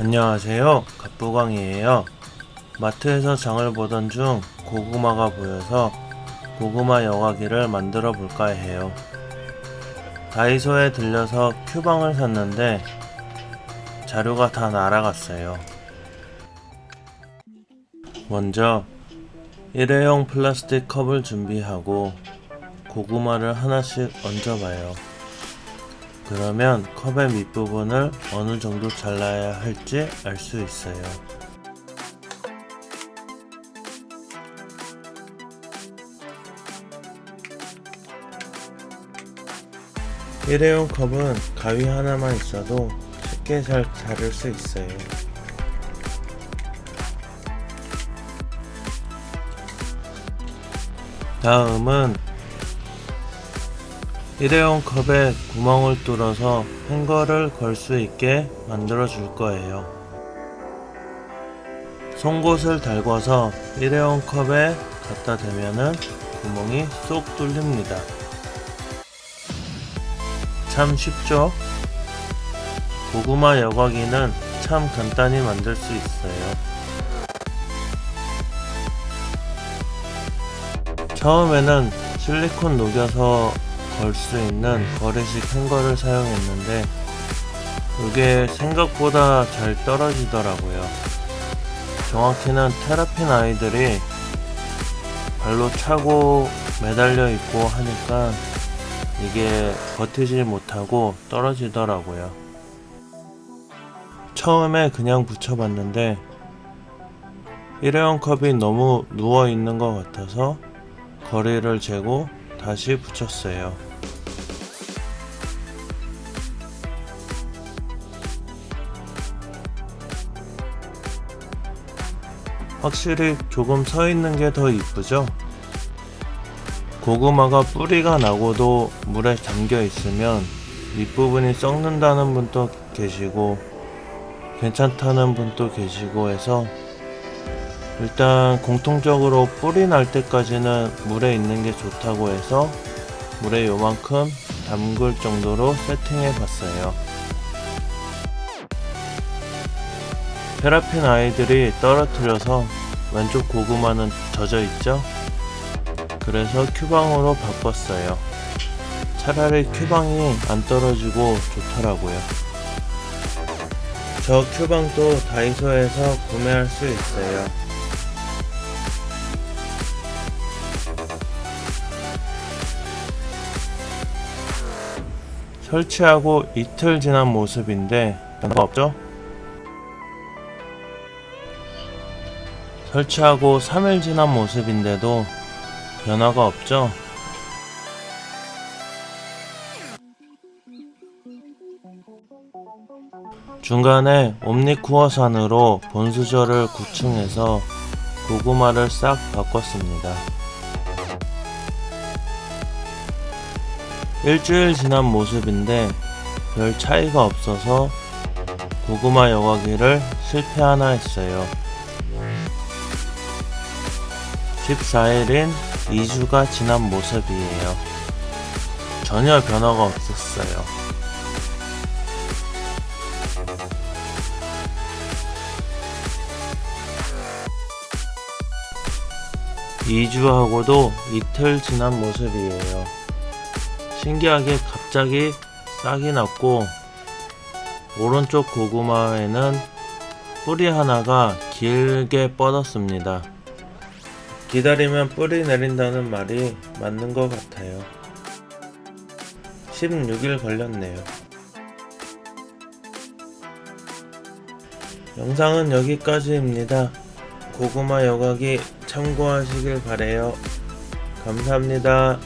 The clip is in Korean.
안녕하세요. 갑부광이에요. 마트에서 장을 보던 중 고구마가 보여서 고구마 여과기를 만들어 볼까 해요. 다이소에 들려서 큐방을 샀는데 자료가 다 날아갔어요. 먼저 일회용 플라스틱 컵을 준비하고 고구마를 하나씩 얹어봐요 그러면 컵의 밑부분을 어느 정도 잘라야 할지 알 수 있어요. 일회용 컵은 가위 하나만 있어도 쉽게 잘 자를 수 있어요. 다음은 일회용 컵에 구멍을 뚫어서 행거를 걸 수 있게 만들어 줄 거예요. 송곳을 달궈서 일회용 컵에 갖다 대면은 구멍이 쏙 뚫립니다. 참 쉽죠? 고구마 여과기는 참 간단히 만들 수 있어요. 처음에는 실리콘 녹여서 걸 수 있는 거래식 행거를 사용했는데 이게 생각보다 잘 떨어지더라고요. 정확히는 테라핀 아이들이 발로 차고 매달려 있고 하니까 이게 버티지 못하고 떨어지더라고요. 처음에 그냥 붙여봤는데 일회용 컵이 너무 누워 있는 것 같아서 거리를 재고 다시 붙였어요. 확실히 조금 서 있는 게 더 이쁘죠? 고구마가 뿌리가 나고도 물에 잠겨 있으면 윗부분이 썩는다는 분도 계시고 괜찮다는 분도 계시고 해서 일단 공통적으로 뿌리 날 때까지는 물에 있는 게 좋다고 해서 물에 요만큼 담글 정도로 세팅해 봤어요. 페라핀 아이들이 떨어뜨려서 왼쪽 고구마는 젖어 있죠? 그래서 큐방으로 바꿨어요. 차라리 큐방이 안 떨어지고 좋더라고요. 저 큐방도 다이소에서 구매할 수 있어요. 설치하고 이틀 지난 모습인데 변화가 없죠? 설치하고 3일 지난 모습인데도 변화가 없죠? 중간에 옴니쿠어산으로 본수저를 구충해서 고구마를 싹 바꿨습니다. 일주일 지난 모습인데 별 차이가 없어서 고구마 여과기를 실패하나 했어요. 14일인 2주가 지난 모습이에요. 전혀 변화가 없었어요. (2주) 하고도 이틀 지난 모습이에요. 신기하게 갑자기 싹이 났고 오른쪽 고구마에는 뿌리 하나가 길게 뻗었습니다. 기다리면 뿌리 내린다는 말이 맞는 것 같아요. 16일 걸렸네요. 영상은 여기까지입니다. 고구마 여과기 참고하시길 바래요. 감사합니다.